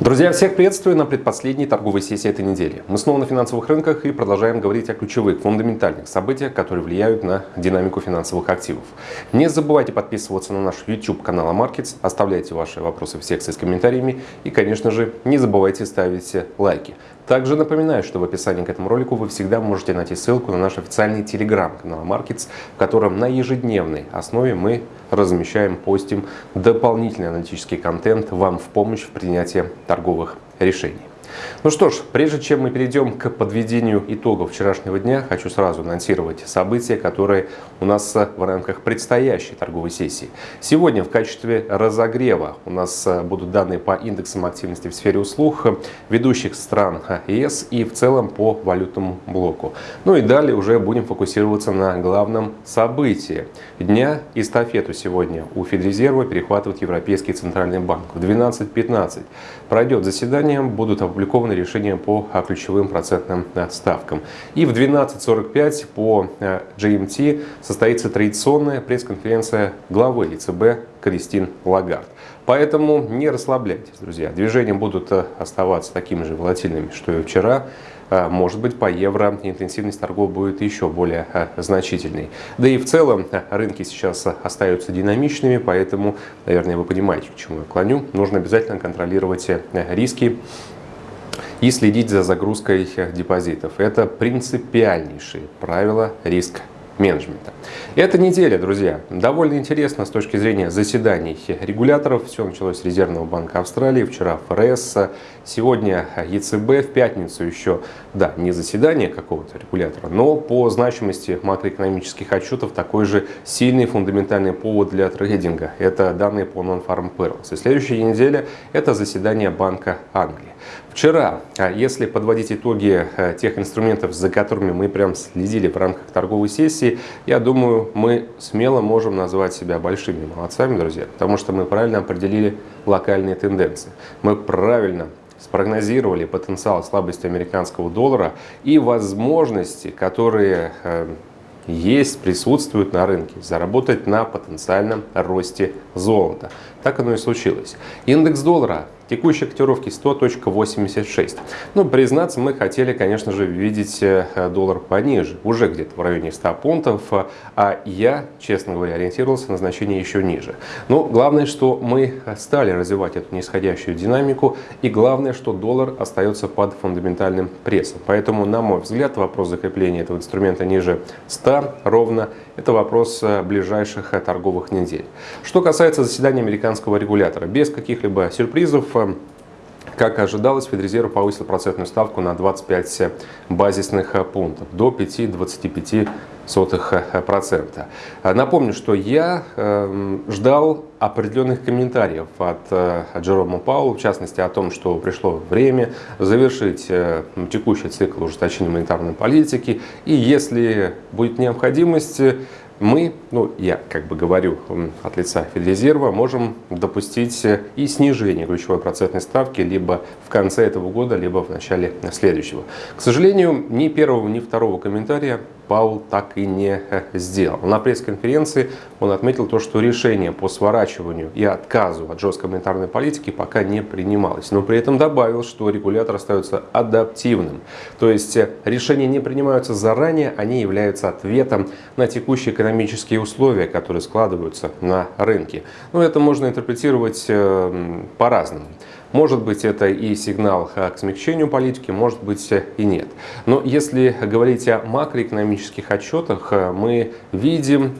Друзья, всех приветствую на предпоследней торговой сессии этой недели. Мы снова на финансовых рынках и продолжаем говорить о ключевых, фундаментальных событиях, которые влияют на динамику финансовых активов. Не забывайте подписываться на наш YouTube канал Markets, оставляйте ваши вопросы в секции с комментариями и, конечно же, не забывайте ставить лайки. Также напоминаю, что в описании к этому ролику вы всегда можете найти ссылку на наш официальный телеграм-канал Markets, в котором на ежедневной основе мы размещаем, постим дополнительный аналитический контент вам в помощь в принятии торговых решений. Ну что ж, прежде чем мы перейдем к подведению итогов вчерашнего дня, хочу сразу анонсировать события, которые у нас в рамках предстоящей торговой сессии. Сегодня в качестве разогрева у нас будут данные по индексам активности в сфере услуг ведущих стран ЕС и в целом по валютному блоку. Ну и далее уже будем фокусироваться на главном событии дня. Эстафету сегодня у Федрезерва перехватывает Европейский Центральный банк. В 12.15 пройдет заседание, будут опубликованы опубликовано решение по а, ключевым процентным а, ставкам. И в 12.45 по а, GMT состоится традиционная пресс-конференция главы ЕЦБ Кристин Лагард. Поэтому не расслабляйтесь, друзья. Движения будут оставаться такими же волатильными, что и вчера. Может быть, по евро интенсивность торгов будет еще более значительной. Да и в целом рынки сейчас остаются динамичными, поэтому, наверное, вы понимаете, к чему я клоню. Нужно обязательно контролировать риски и следить за загрузкой депозитов. Это принципиальнейшие правила риск менеджмента. Эта неделя, друзья, довольно интересна с точки зрения заседаний регуляторов. Все началось с Резервного банка Австралии, вчера ФРС, сегодня ЕЦБ, в пятницу еще, да, не заседание какого-то регулятора, но по значимости макроэкономических отчетов такой же сильный фундаментальный повод для трейдинга. Это данные по Non-Farm Payrolls. И следующая неделя это заседание Банка Англии. Вчера, а если подводить итоги э, тех инструментов, за которыми мы прям следили в рамках торговой сессии, я думаю, мы смело можем назвать себя большими молодцами, друзья, потому что мы правильно определили локальные тенденции. Мы правильно спрогнозировали потенциал слабости американского доллара и возможности, которые э, есть, присутствуют на рынке, заработать на потенциальном росте золота. Так оно и случилось. Индекс доллара Текущие котировки 100.86. Ну, признаться, мы хотели, конечно же, видеть э, доллар пониже, уже где-то в районе 100 пунктов, а я, честно говоря, ориентировался на значение еще ниже. Но главное, что мы стали развивать эту нисходящую динамику, и главное, что доллар остается под фундаментальным прессом. Поэтому, на мой взгляд, вопрос закрепления этого инструмента ниже 100 ровно – это вопрос э, ближайших э, торговых недель. Что касается заседания американского регулятора, без каких-либо сюрпризов, как ожидалось, Федрезерв повысил процентную ставку на 25 базисных пунктов до 5,25%. Напомню, что я эм, ждал определенных комментариев от, э, Джерома Пауэлла, в частности о том, что пришло время завершить э, текущий цикл ужесточения монетарной политики, и если будет необходимость, мы, ну я как бы говорю от лица Федрезерва, можем допустить и снижение ключевой процентной ставки либо в конце этого года, либо в начале следующего. К сожалению, ни первого, ни второго комментария Паул так и не э, сделал. На пресс-конференции он отметил то, что решение по сворачиванию и отказу от жесткой монетарной политики пока не принималось. Но при этом добавил, что регулятор остается адаптивным. То есть э, решения не принимаются заранее, они являются ответом на текущие экономические условия, которые складываются на рынке. Но это можно интерпретировать э, по-разному. Может быть, это и сигнал к смягчению политики, может быть и нет. Но если говорить о макроэкономических отчетах, мы видим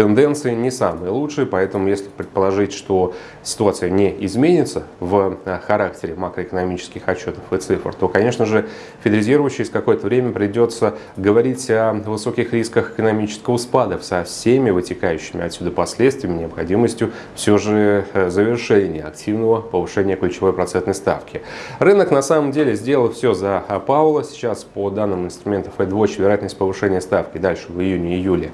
тенденции не самые лучшие, поэтому если предположить, что ситуация не изменится в э, характере макроэкономических отчетов и цифр, то, конечно же, Федрезерву через какое-то время придется говорить о высоких рисках экономического спада со всеми вытекающими отсюда последствиями, необходимостью все же э, завершения активного повышения ключевой процентной ставки. Рынок на самом деле сделал все за Паула. Сейчас по данным инструментов FedWatch вероятность повышения ставки дальше в июне-июле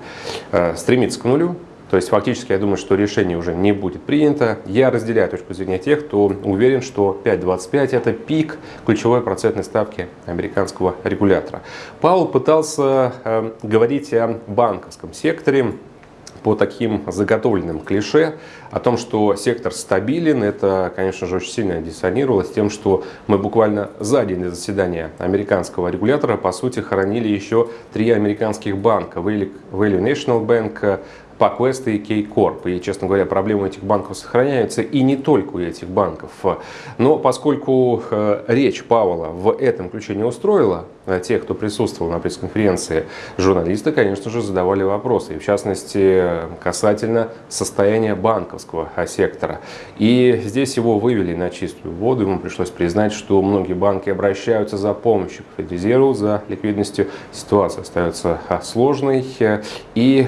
э, стремится к нулю нулю. То есть фактически я думаю, что решение уже не будет принято. Я разделяю точку зрения тех, кто уверен, что 5.25 это пик ключевой процентной ставки американского регулятора. Паул пытался э, говорить о банковском секторе, по таким заготовленным клише о том, что сектор стабилен, это, конечно же, очень сильно диссонировало с тем, что мы буквально за день до заседания американского регулятора, по сути, хоронили еще три американских банка. Value National Bank, PacWest и K-Corp. И, честно говоря, проблемы этих банков сохраняются и не только у этих банков. Но поскольку э, речь Павла в этом ключе не устроила, тех, кто присутствовал на пресс-конференции, журналисты, конечно же, задавали вопросы. В частности, касательно состояния банковского сектора. И здесь его вывели на чистую воду. Ему пришлось признать, что многие банки обращаются за помощью к Федрезерву, за ликвидностью. Ситуация остается сложной. И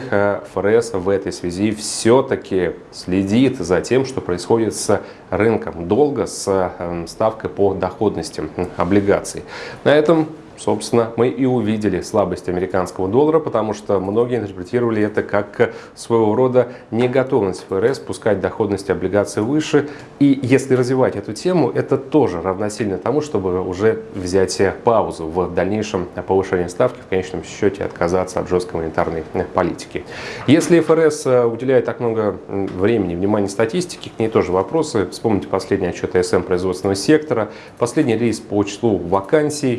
ФРС в этой связи все-таки следит за тем, что происходит с рынком долга, с эм, ставкой по доходности облигаций. На этом собственно, мы и увидели слабость американского доллара, потому что многие интерпретировали это как своего рода неготовность ФРС пускать доходность облигаций выше. И если развивать эту тему, это тоже равносильно тому, чтобы уже взять паузу в дальнейшем повышении ставки, в конечном счете отказаться от жесткой монетарной политики. Если ФРС уделяет так много времени, внимания статистике, к ней тоже вопросы. Вспомните последний отчет АСМ производственного сектора, последний рейс по числу вакансий,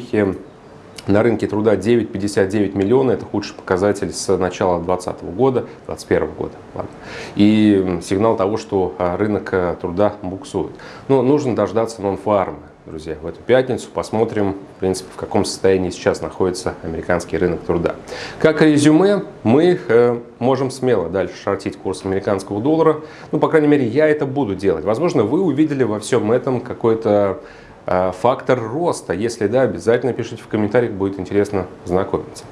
на рынке труда 9,59 миллиона, это худший показатель с начала 2020 года, 2021 года. Ладно. И сигнал того, что а, рынок а, труда буксует. Но нужно дождаться нон-фарма, друзья, в эту пятницу. Посмотрим, в принципе, в каком состоянии сейчас находится американский рынок труда. Как резюме, мы э, можем смело дальше шортить курс американского доллара. Ну, по крайней мере, я это буду делать. Возможно, вы увидели во всем этом какой-то Э, фактор роста? Если да, обязательно пишите в комментариях, будет интересно знакомиться.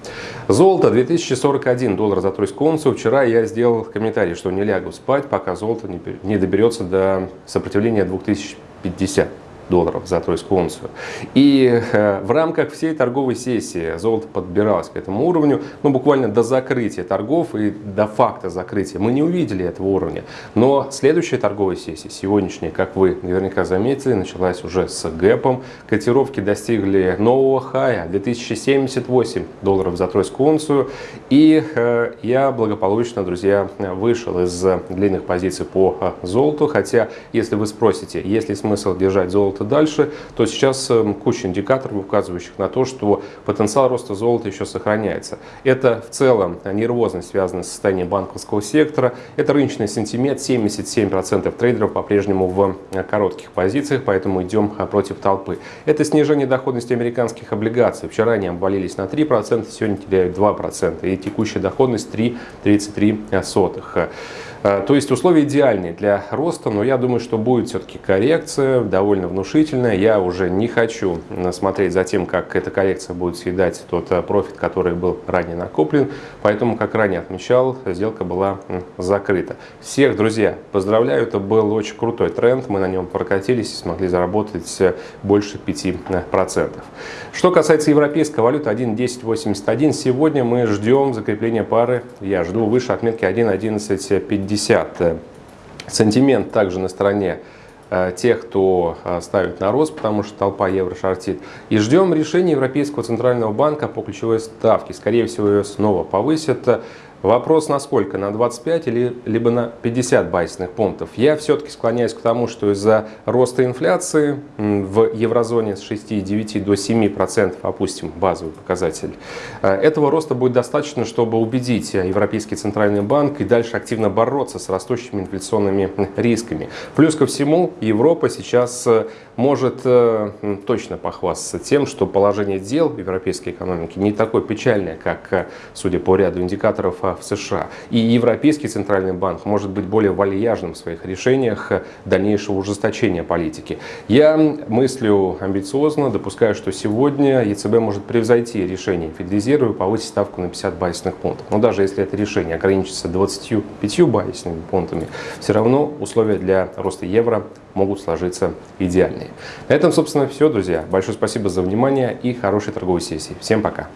Золото 2041 доллар за тройскую унцию. Вчера я сделал комментарий, что не лягу спать, пока золото не доберется до сопротивления 2050 долларов за тройскую унцию. И э, в рамках всей торговой сессии золото подбиралось к этому уровню, ну буквально до закрытия торгов и до факта закрытия. Мы не увидели этого уровня. Но следующая торговая сессия, сегодняшняя, как вы наверняка заметили, началась уже с гэпом. Котировки достигли нового хая 2078 долларов за тройскую унцию. И э, я благополучно, друзья, вышел из длинных позиций по э, золоту. Хотя, если вы спросите, есть ли смысл держать золото золота дальше, то сейчас эм, куча индикаторов, указывающих на то, что потенциал роста золота еще сохраняется. Это в целом нервозность, связанная с состоянием банковского сектора. Это рыночный сентимент, 77% трейдеров по-прежнему в э, коротких позициях, поэтому идем э, против толпы. Это снижение доходности американских облигаций. Вчера они обвалились на 3%, сегодня теряют 2%. И текущая доходность 3,33. Э, то есть условия идеальные для роста, но я думаю, что будет все-таки коррекция, довольно внушительная. Я уже не хочу смотреть за тем, как эта коррекция будет съедать тот э, профит, который был ранее накоплен. Поэтому, как ранее отмечал, сделка была закрыта. Всех, друзья, поздравляю, это был очень крутой тренд. Мы на нем прокатились и смогли заработать э, больше 5%. Что касается европейской валюты 1.1081, сегодня мы ждем закрепления пары. Я жду выше отметки 1.1150. 50. Сентимент также на стороне э, тех, кто э, ставит на рост, потому что толпа евро шортит. И ждем решения Европейского центрального банка по ключевой ставке. Скорее всего, ее снова повысят. Вопрос на сколько? На 25 или либо на 50 базисных пунктов? Я все-таки склоняюсь к тому, что из-за роста инфляции в еврозоне с 6,9 до 7% опустим базовый показатель, э, этого роста будет достаточно, чтобы убедить Европейский Центральный банк и дальше активно бороться с растущими инфляционными рисками. Плюс ко всему, Европа сейчас э, может э, точно похвастаться тем, что положение дел в европейской экономике не такое печальное, как, судя по ряду индикаторов, в США. И Европейский Центральный банк может быть более вальяжным в своих решениях дальнейшего ужесточения политики. Я мыслю амбициозно, допускаю, что сегодня ЕЦБ может превзойти решение Федрезерва и повысить ставку на 50 базисных пунктов. Но даже если это решение ограничится 25 базисными пунктами, все равно условия для роста евро могут сложиться идеальные. На этом, собственно, все, друзья. Большое спасибо за внимание и хорошей торговой сессии. Всем пока!